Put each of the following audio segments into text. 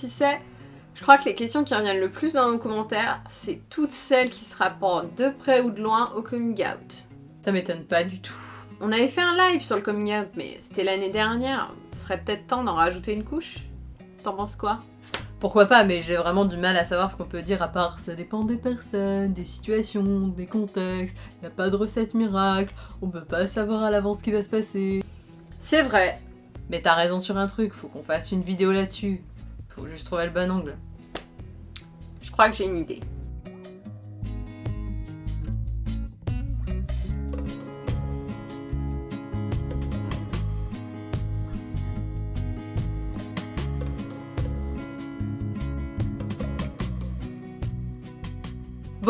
Tu sais, je crois que les questions qui reviennent le plus dans nos commentaires, c'est toutes celles qui se rapportent de près ou de loin au coming out. Ça m'étonne pas du tout. On avait fait un live sur le coming out, mais c'était l'année dernière. Ce serait peut-être temps d'en rajouter une couche T'en penses quoi? Pourquoi pas, mais j'ai vraiment du mal à savoir ce qu'on peut dire à part ça dépend des personnes, des situations, des contextes, y a pas de recette miracle, on peut pas savoir à l'avance ce qui va se passer. C'est vrai, Mais t'as raison sur un truc, faut qu'on fasse une vidéo là-dessus. Faut juste trouver le bon angle. je crois que j'ai une idée.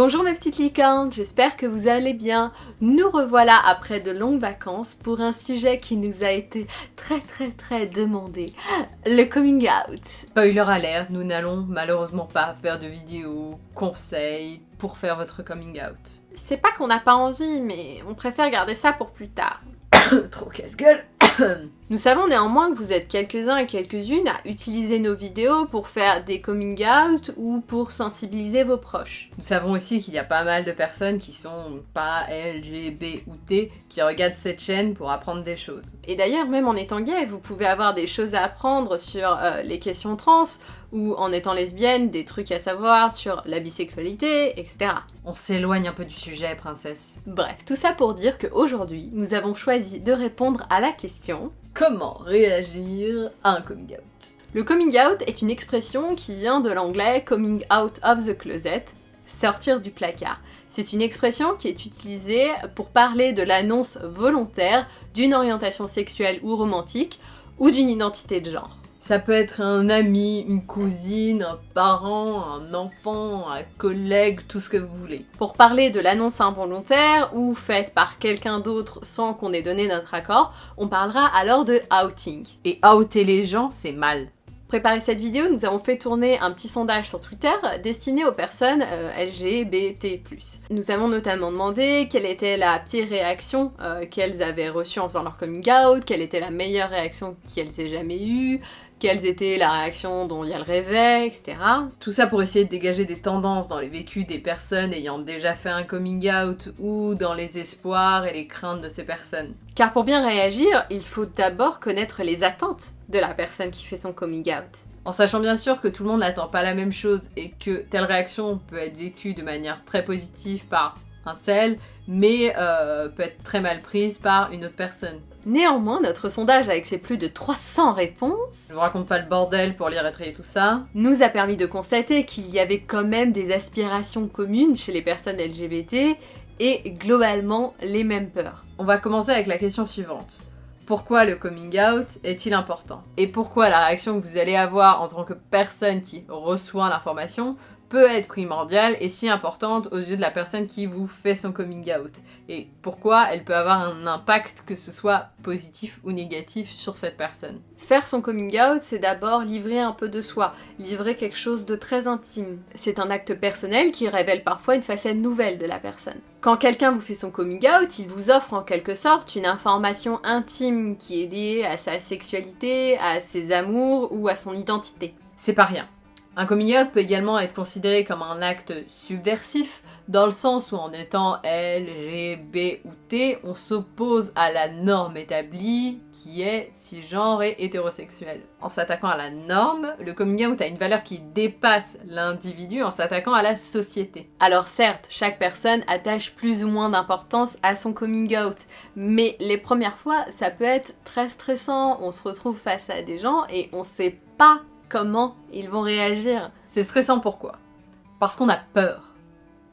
Bonjour mes petites licornes, j'espère que vous allez bien. Nous revoilà après de longues vacances pour un sujet qui nous a été très très très demandé, le coming out. Spoiler alert, nous n'allons malheureusement pas faire de vidéo conseils pour faire votre coming out. C'est pas qu'on n'a pas envie, mais on préfère garder ça pour plus tard. Trop casse-gueule Nous savons néanmoins que vous êtes quelques-uns et quelques-unes à utiliser nos vidéos pour faire des coming out ou pour sensibiliser vos proches. Nous savons aussi qu'il y a pas mal de personnes qui sont pas LGB ou T qui regardent cette chaîne pour apprendre des choses. Et d'ailleurs, même en étant gay, vous pouvez avoir des choses à apprendre sur euh, les questions trans, ou en étant lesbienne, des trucs à savoir sur la bisexualité, etc. On s'éloigne un peu du sujet, princesse. Bref, tout ça pour dire qu'aujourd'hui, nous avons choisi de répondre à la question Comment réagir à un coming out? Le coming out est une expression qui vient de l'anglais coming out of the closet, sortir du placard. C'est une expression qui est utilisée pour parler de l'annonce volontaire d'une orientation sexuelle ou romantique ou d'une identité de genre. Ça peut être un ami, une cousine, un parent, un enfant, un collègue, tout ce que vous voulez. Pour parler de l'annonce involontaire ou faite par quelqu'un d'autre sans qu'on ait donné notre accord, on parlera alors de outing. Et outer les gens, c'est mal. Préparer cette vidéo, nous avons fait tourner un petit sondage sur Twitter destiné aux personnes euh, LGBT+. Nous avons notamment demandé quelle était la pire réaction euh, qu'elles avaient reçue en faisant leur coming out, quelle était la meilleure réaction qu'elles aient jamais eue, quelles étaient la réaction dont il y a le réveil, etc. Tout ça pour essayer de dégager des tendances dans les vécus des personnes ayant déjà fait un coming out ou dans les espoirs et les craintes de ces personnes. Car pour bien réagir, il faut d'abord connaître les attentes de la personne qui fait son coming out. En sachant bien sûr que tout le monde n'attend pas la même chose et que telle réaction peut être vécue de manière très positive par un tel, mais euh, peut être très mal prise par une autre personne. Néanmoins, notre sondage avec ses plus de 300 réponses Je vous raconte pas le bordel pour lire et trier tout ça. nous a permis de constater qu'il y avait quand même des aspirations communes chez les personnes LGBT et globalement les mêmes peurs. On va commencer avec la question suivante. Pourquoi le coming out est-il important? Et pourquoi la réaction que vous allez avoir en tant que personne qui reçoit l'information peut être primordiale et si importante aux yeux de la personne qui vous fait son coming out Et pourquoi elle peut avoir un impact que ce soit positif ou négatif sur cette personne? Faire son coming out, c'est d'abord livrer un peu de soi, livrer quelque chose de très intime. C'est un acte personnel qui révèle parfois une facette nouvelle de la personne. Quand quelqu'un vous fait son coming out, il vous offre en quelque sorte une information intime qui est liée à sa sexualité, à ses amours ou à son identité. C'est pas rien. Un coming out peut également être considéré comme un acte subversif, dans le sens où en étant L, G, B ou T, on s'oppose à la norme établie qui est cisgenre et hétérosexuel. En s'attaquant à la norme, le coming out a une valeur qui dépasse l'individu en s'attaquant à la société. Alors certes, chaque personne attache plus ou moins d'importance à son coming out, mais les premières fois, ça peut être très stressant, on se retrouve face à des gens et on sait pas comment ils vont réagir. C'est stressant pourquoi? Parce qu'on a peur.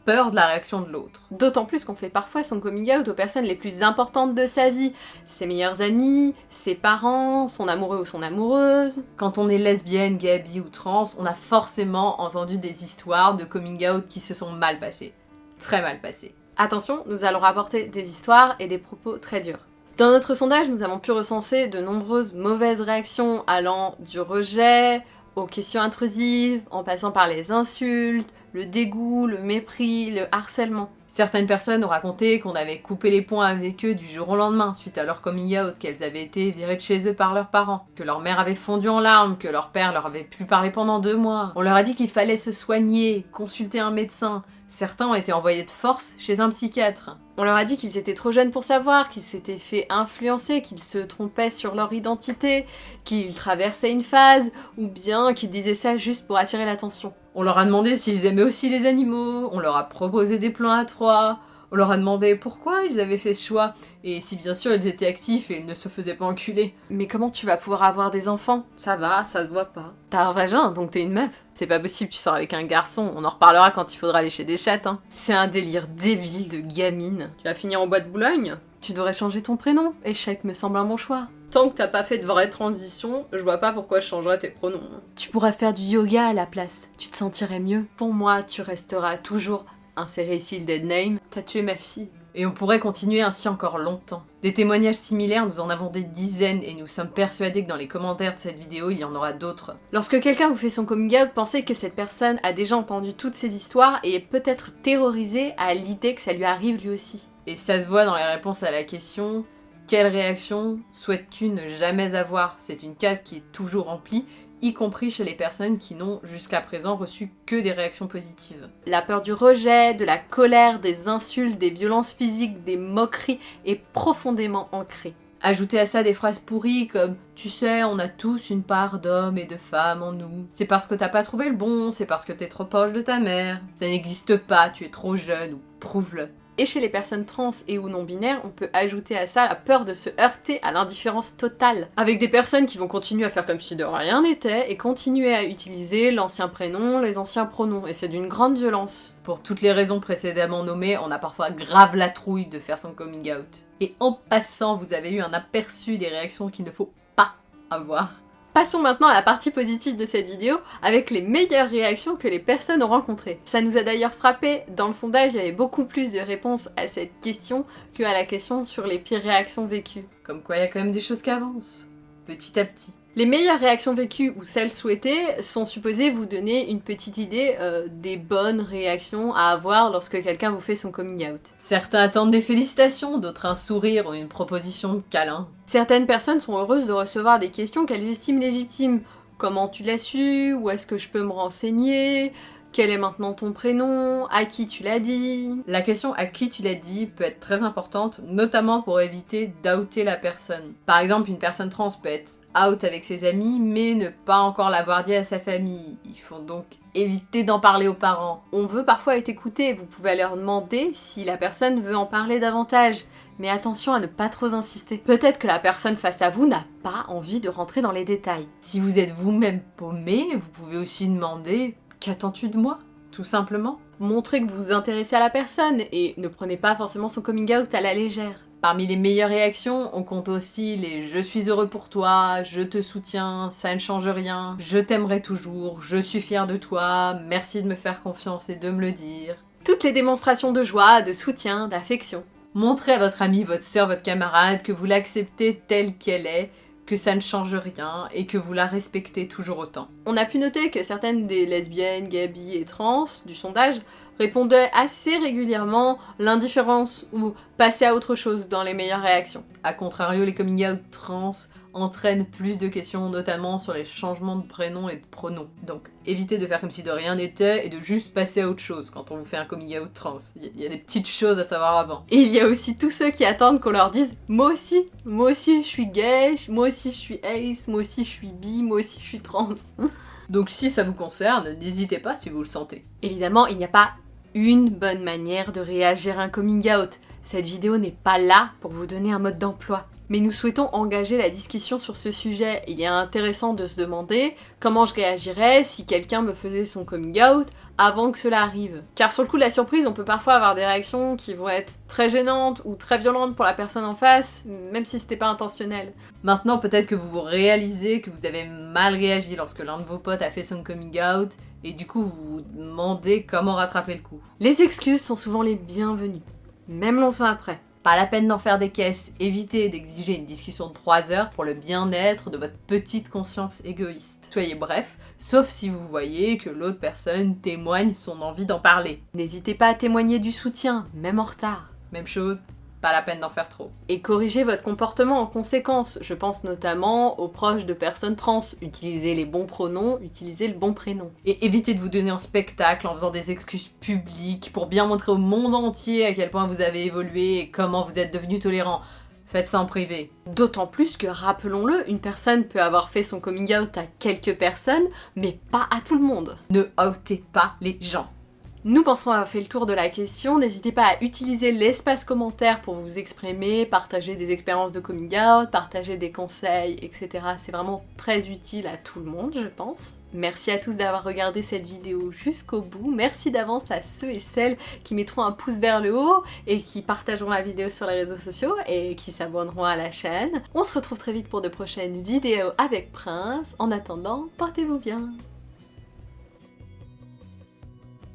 Peur de la réaction de l'autre. D'autant plus qu'on fait parfois son coming out aux personnes les plus importantes de sa vie, ses meilleurs amis, ses parents, son amoureux ou son amoureuse. Quand on est lesbienne, gay, bi ou trans, on a forcément entendu des histoires de coming out qui se sont mal passées. Très mal passées. Attention, nous allons rapporter des histoires et des propos très durs. Dans notre sondage, nous avons pu recenser de nombreuses mauvaises réactions allant du rejet aux questions intrusives, en passant par les insultes, le dégoût, le mépris, le harcèlement. Certaines personnes ont raconté qu'on avait coupé les ponts avec eux du jour au lendemain suite à leur coming out, qu'elles avaient été virées de chez eux par leurs parents, que leur mère avait fondu en larmes, que leur père leur avait plus parlé pendant deux mois. On leur a dit qu'il fallait se soigner, consulter un médecin. Certains ont été envoyés de force chez un psychiatre. On leur a dit qu'ils étaient trop jeunes pour savoir, qu'ils s'étaient fait influencer, qu'ils se trompaient sur leur identité, qu'ils traversaient une phase, ou bien qu'ils disaient ça juste pour attirer l'attention. On leur a demandé s'ils aimaient aussi les animaux, on leur a proposé des plans à trois, on leur a demandé pourquoi ils avaient fait ce choix, et si bien sûr ils étaient actifs et ne se faisaient pas enculer. Mais comment tu vas pouvoir avoir des enfants? Ça va, ça se voit pas. T'as un vagin, donc t'es une meuf. C'est pas possible, tu sors avec un garçon, on en reparlera quand il faudra lécher des chattes. Hein. C'est un délire débile de gamine. Tu vas finir en bois de Boulogne? Tu devrais changer ton prénom. Échec me semble un bon choix. Tant que t'as pas fait de vraie transition, je vois pas pourquoi je changerais tes pronoms. Tu pourras faire du yoga à la place, tu te sentirais mieux. Pour moi, tu resteras toujours insérer ici le dead name, t'as tué ma fille. Et on pourrait continuer ainsi encore longtemps. Des témoignages similaires, nous en avons des dizaines et nous sommes persuadés que dans les commentaires de cette vidéo, il y en aura d'autres. Lorsque quelqu'un vous fait son coming out, pensez que cette personne a déjà entendu toutes ces histoires et est peut-être terrorisée à l'idée que ça lui arrive lui aussi. Et ça se voit dans les réponses à la question quelle réaction souhaites-tu ne jamais avoir? C'est une case qui est toujours remplie y compris chez les personnes qui n'ont jusqu'à présent reçu que des réactions positives. La peur du rejet, de la colère, des insultes, des violences physiques, des moqueries est profondément ancrée. Ajoutez à ça des phrases pourries comme Tu sais, on a tous une part d'hommes et de femmes en nous. C'est parce que t'as pas trouvé le bon, c'est parce que t'es trop proche de ta mère. Ça n'existe pas, tu es trop jeune ou prouve-le. Et chez les personnes trans et ou non binaires, on peut ajouter à ça la peur de se heurter à l'indifférence totale. Avec des personnes qui vont continuer à faire comme si de rien n'était et continuer à utiliser l'ancien prénom, les anciens pronoms. Et c'est d'une grande violence. Pour toutes les raisons précédemment nommées, on a parfois grave la trouille de faire son coming out. Et en passant, vous avez eu un aperçu des réactions qu'il ne faut pas avoir. Passons maintenant à la partie positive de cette vidéo avec les meilleures réactions que les personnes ont rencontrées. Ça nous a d'ailleurs frappé, dans le sondage il y avait beaucoup plus de réponses à cette question que à la question sur les pires réactions vécues. Comme quoi il y a quand même des choses qui avancent, petit à petit. Les meilleures réactions vécues ou celles souhaitées sont supposées vous donner une petite idée euh, des bonnes réactions à avoir lorsque quelqu'un vous fait son coming out. Certains attendent des félicitations, d'autres un sourire ou une proposition de câlin. Certaines personnes sont heureuses de recevoir des questions qu'elles estiment légitimes. Comment tu l'as su? Où est-ce que je peux me renseigner? Quel est maintenant ton prénom? À qui tu l'as dit? La question à qui tu l'as dit peut être très importante, notamment pour éviter d'outer la personne. Par exemple, une personne trans peut être out avec ses amis, mais ne pas encore l'avoir dit à sa famille. Il faut donc éviter d'en parler aux parents. On veut parfois être écouté, vous pouvez leur demander si la personne veut en parler davantage. Mais attention à ne pas trop insister. Peut-être que la personne face à vous n'a pas envie de rentrer dans les détails. Si vous êtes vous-même paumé, vous pouvez aussi demander Qu'attends-tu de moi Tout simplement? Montrez que vous vous intéressez à la personne et ne prenez pas forcément son coming out à la légère. Parmi les meilleures réactions, on compte aussi les je suis heureux pour toi, je te soutiens, ça ne change rien, je t'aimerai toujours, je suis fier de toi, merci de me faire confiance et de me le dire. Toutes les démonstrations de joie, de soutien, d'affection. Montrez à votre ami, votre soeur, votre camarade que vous l'acceptez telle qu'elle est que ça ne change rien et que vous la respectez toujours autant. On a pu noter que certaines des lesbiennes, gabi et trans du sondage répondaient assez régulièrement l'indifférence ou passer à autre chose dans les meilleures réactions. A contrario, les coming out trans entraîne plus de questions, notamment sur les changements de prénom et de pronoms. Donc évitez de faire comme si de rien n'était et de juste passer à autre chose quand on vous fait un coming out trans. Il y a des petites choses à savoir avant. Et il y a aussi tous ceux qui attendent qu'on leur dise moi aussi, moi aussi je suis gay, moi aussi je suis ace, moi aussi je suis bi, moi aussi je suis trans. Donc si ça vous concerne, n'hésitez pas si vous le sentez. Évidemment, il n'y a pas une bonne manière de réagir à un coming out. Cette vidéo n'est pas là pour vous donner un mode d'emploi mais nous souhaitons engager la discussion sur ce sujet. Il est intéressant de se demander comment je réagirais si quelqu'un me faisait son coming out avant que cela arrive. Car sur le coup de la surprise, on peut parfois avoir des réactions qui vont être très gênantes ou très violentes pour la personne en face, même si c'était pas intentionnel. Maintenant, peut-être que vous vous réalisez que vous avez mal réagi lorsque l'un de vos potes a fait son coming out, et du coup vous vous demandez comment rattraper le coup. Les excuses sont souvent les bienvenues, même longtemps après. Pas la peine d'en faire des caisses, évitez d'exiger une discussion de 3 heures pour le bien-être de votre petite conscience égoïste. Soyez bref, sauf si vous voyez que l'autre personne témoigne son envie d'en parler. N'hésitez pas à témoigner du soutien, même en retard. Même chose, pas la peine d'en faire trop. Et corrigez votre comportement en conséquence. Je pense notamment aux proches de personnes trans. Utilisez les bons pronoms, utilisez le bon prénom. Et évitez de vous donner en spectacle en faisant des excuses publiques pour bien montrer au monde entier à quel point vous avez évolué et comment vous êtes devenu tolérant. Faites ça en privé. D'autant plus que, rappelons-le, une personne peut avoir fait son coming out à quelques personnes, mais pas à tout le monde. Ne outez pas les gens. Nous pensons avoir fait le tour de la question, n'hésitez pas à utiliser l'espace commentaire pour vous exprimer, partager des expériences de coming out, partager des conseils, etc. C'est vraiment très utile à tout le monde, je pense. Merci à tous d'avoir regardé cette vidéo jusqu'au bout. Merci d'avance à ceux et celles qui mettront un pouce vers le haut et qui partageront la vidéo sur les réseaux sociaux et qui s'abonneront à la chaîne. On se retrouve très vite pour de prochaines vidéos avec Prince. En attendant, portez-vous bien